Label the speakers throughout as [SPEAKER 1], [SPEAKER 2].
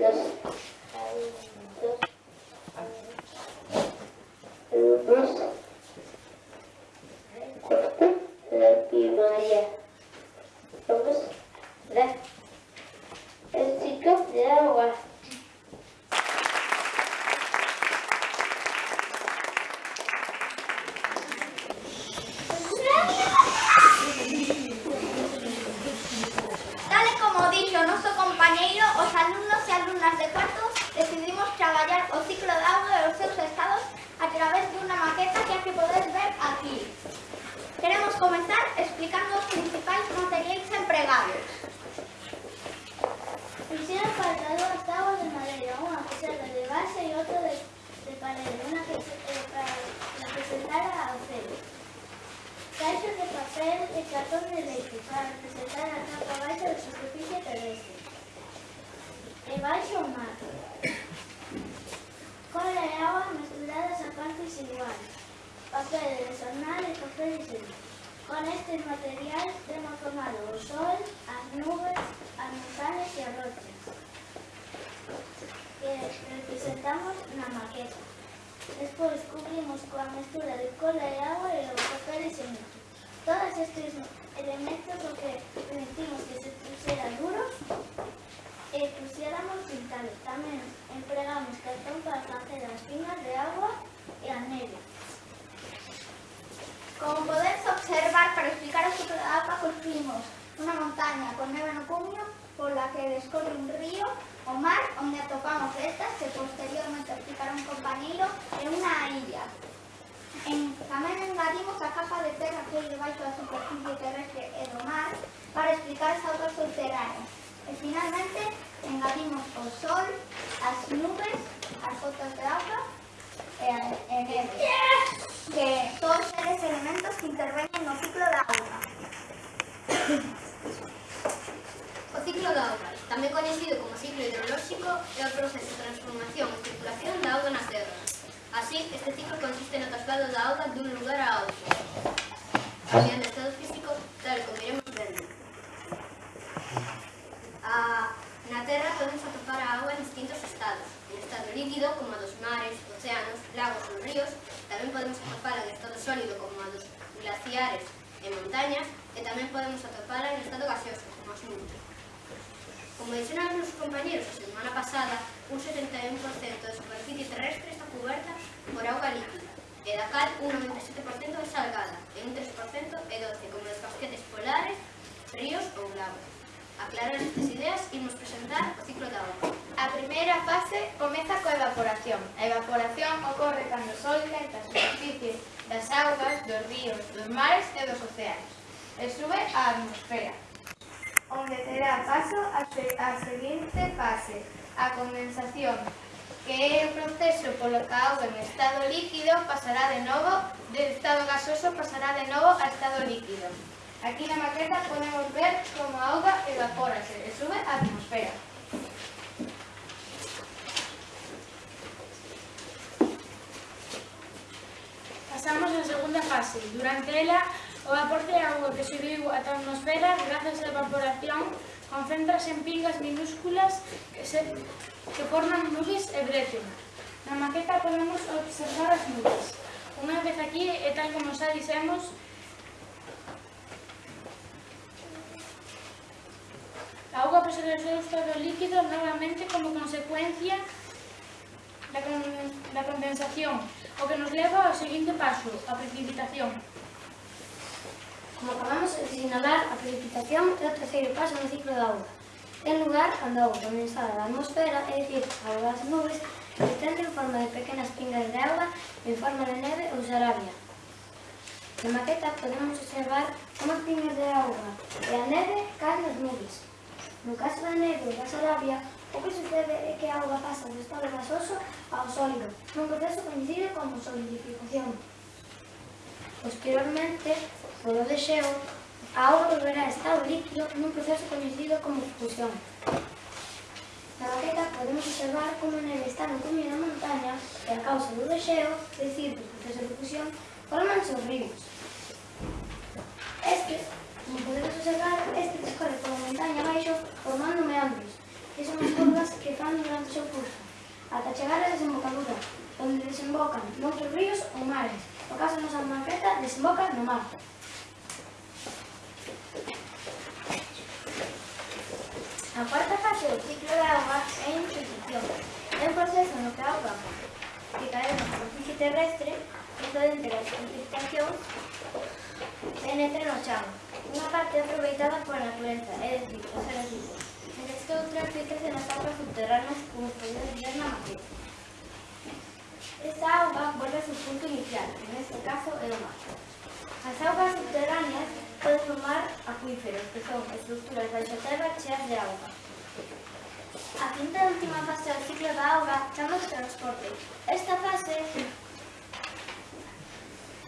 [SPEAKER 1] Yes. para una que se, eh, para representar a Ocelo. Caixas de papel e cartón de leite para representar a capa baixa da superficie terrestre. E baixo o mar. Cola e agua mezcladas a partes iguais. Papel de jornal e papel de xente. Con estes materiais temos formado o sol, as nubes, as montañas e as rochas eh, que representamos na maqueta. Después cubrimos con la mezcla de cola y agua y los papeles en Todos estos elementos lo que permitimos que se pusieran duros y pusiéramos pintales. También empleamos cartón para hacer las pinas de agua y anillo.
[SPEAKER 2] Como podéis observar, para explicar esta etapa construimos una montaña con nieve en por la que descorre un río o mar, onde atopamos estas, que posteriormente explicará un compañeiro, e unha illa. En, tamén engadimos a capa de terra que hai debaixo da superficie terrestre e mar para explicar as augas subterráneas. E finalmente engadimos o sol, as nubes, as gotas de auga e, a- neve que todos eles elementos que interveñen no ciclo
[SPEAKER 3] raspados da auga dun lugar a outro. Cambian ah. estado físico tal como iremos vendo. A, ah, na Terra podemos atopar a auga en distintos estados. En estado líquido, como a dos mares, océanos, lagos ou ríos, tamén podemos atopala en estado sólido, como a dos glaciares e montañas, e tamén podemos atopala en estado gaseoso, como as nubes. Como dixeron os compañeros a semana pasada, un 71% de superficie terrestre
[SPEAKER 2] primeira fase comeza coa evaporación. A evaporación ocorre cando o sol tenta a superficie das augas, dos ríos, dos mares e dos océanos e sube á atmosfera, onde terá paso a, se a seguinte fase, a condensación, que é o proceso polo que a auga en estado líquido pasará de novo, de estado gasoso pasará de novo a estado líquido. Aquí na maqueta podemos ver como a auga evapórase e sube á atmosfera.
[SPEAKER 4] fase. Durante ela, o aporte de auga que subiu a atmosfera grazas á evaporación concéntrase en pingas minúsculas que, se, que forman nubes e brecen. Na maqueta podemos observar as nubes. Unha vez aquí, e tal como xa dixemos, a auga pasa do seu estado líquido novamente como consecuencia da, con, da condensación, o que nos leva ao seguinte paso, a precipitación.
[SPEAKER 5] Como acabamos de sinalar, a precipitación é o terceiro paso no ciclo da auga. Ten lugar cando a auga condensada da atmosfera, é dicir, a auga das nubes, se en forma de pequenas pingas de auga en forma de neve ou xarabia. Na maqueta podemos observar como as pingas de auga e a neve caen nas nubes. No caso da neve ou da xarabia, Depois sucede que a auga pasa do estado gasoso ao sólido, nun proceso coñecido como solidificación. Posteriormente, polo deseo, a auga volverá a estado líquido nun proceso coñecido como fusión. Na maqueta podemos observar como neve está no cume da montaña e a causa do deseo, decir, do proceso de fusión, formanse os ríos. Estes, como podemos observar,
[SPEAKER 6] do seu curso, ata chegar á desembocadura, onde desembocan moitos ríos ou mares. No caso da nosa maqueta, desemboca no mar.
[SPEAKER 5] A cuarta fase do ciclo de auga é a introducción. É un proceso no que a auga que cae na superficie terrestre procedente da precipitación penetra no chão, unha parte aproveitada pola natureza, é dicir, os seres vivos. Esto otras letras de las aguas subterráneas correspondientes ver la maqueta. Esta agua vuelve a su punto inicial, en este caso el mar. As augas subterráneas poden formar acuíferos, que son estructuras baixo terra cheas de auga. A quinta e última fase do ciclo da auga chama transporte. Esta fase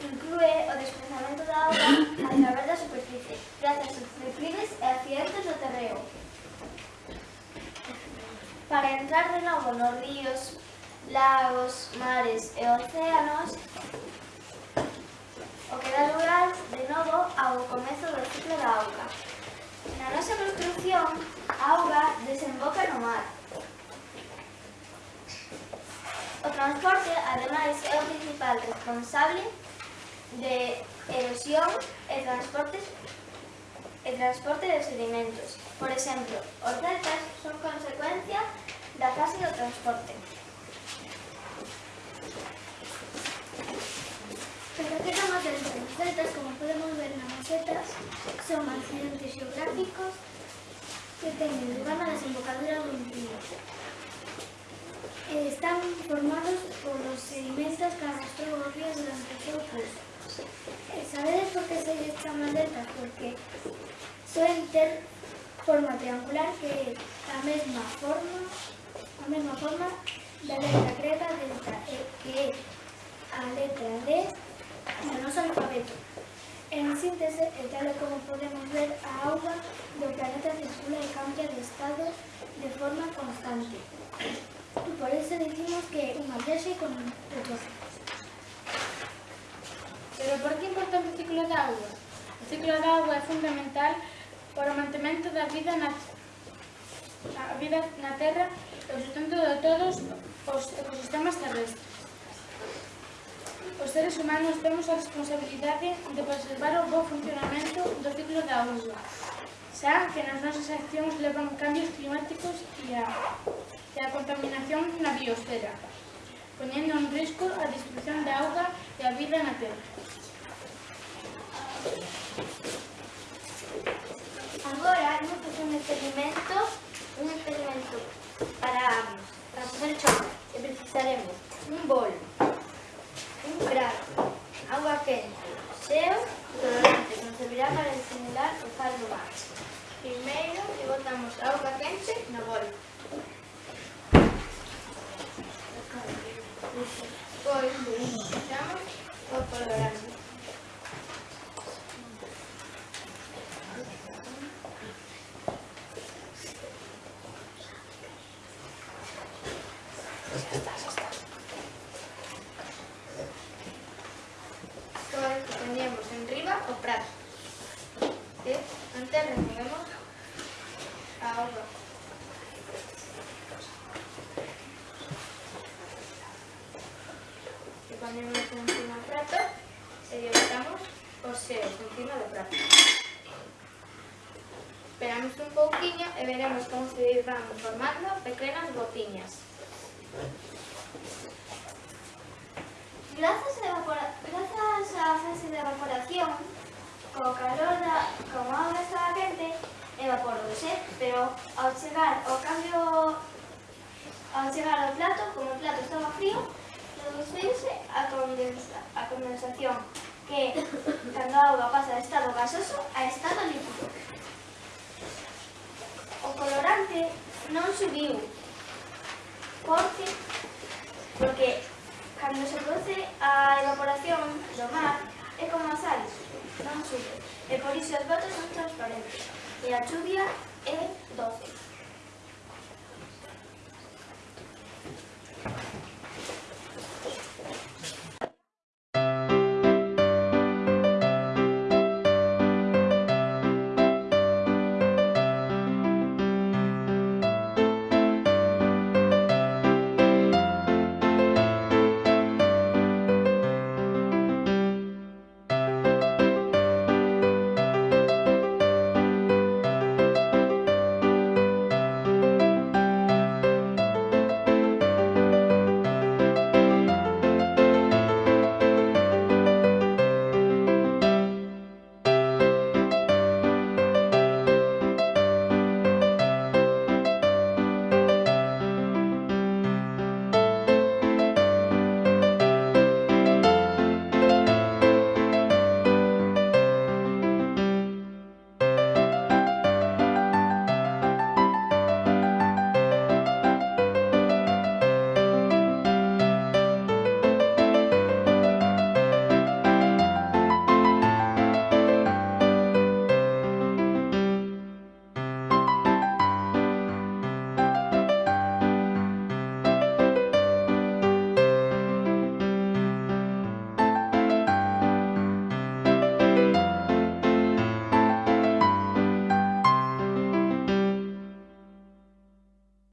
[SPEAKER 5] inclúe o desplazamento da auga a través da superficie, grazas aos declives e accidentes do terreo. Para entrar de novo nos ríos, lagos, mares e océanos, o que dá lugar de novo ao comezo do ciclo da auga. Na nosa construcción, a auga desemboca no mar. O transporte, ademais, é o principal responsable de erosión e transportes e transporte de sedimentos. Por exemplo, os deltas son consecuencia de la fase de transporte.
[SPEAKER 1] Pero de las macetas, como podemos ver en las macetas, son accidentes geográficos que tienen lugar a desembocadura de un río. Están formados por los sedimentos que arrastró los ríos durante su curso. Eh, ¿Sabéis por qué se echan maletas? Porque suelen ter forma triangular que é a mesma forma a mesma forma letra grega delta, e que é a letra D no noso alfabeto. En síntese, e tal e como podemos ver, a auga do planeta circula e cambia de estado de forma constante. Por eso decimos que é unha viaxe con retrocesos.
[SPEAKER 4] Pero por que é importante o ciclo da auga? O ciclo da auga é fundamental para o mantemento da vida na, a vida na Terra e o sustento de todos os ecosistemas terrestres. Os seres humanos temos a responsabilidade de preservar o bo funcionamento do ciclo da auga, xa que nas nosas accións levan cambios climáticos e a, e a contaminación na biosfera, poñendo en risco a destrucción da auga e a vida na Terra.
[SPEAKER 5] un experimento, un experimento para, para hacer chocolate. Necesitaremos un bol, un grano, agua caliente, seo y colorante que nos servirá para simular el caldo base. Primero le botamos agua caliente en el bol. Después le colorante. Ya está, ya está. Agora poñemos en riba o prato. E ¿Eh? antes removemos a auga. E poñemos encima o prato e lle botamos os seos encima do prato. Esperamos un pouquiño e veremos como se van formando pequenas gotiñas. Grazas, evapora... Grazas á fase de evaporación, co calor da... como a auga estaba quente, evaporouse, pero ao chegar ao cambio... ao chegar ao plato, como o plato estaba frío, reduciuse a, condensa, a condensación, que cando a auga pasa de estado gasoso a estado líquido. O colorante non subiu, Porque, porque cando se produce a evaporación do mar é como a sal, non sube, e por iso as botas son transparentes e a chuvia é doce.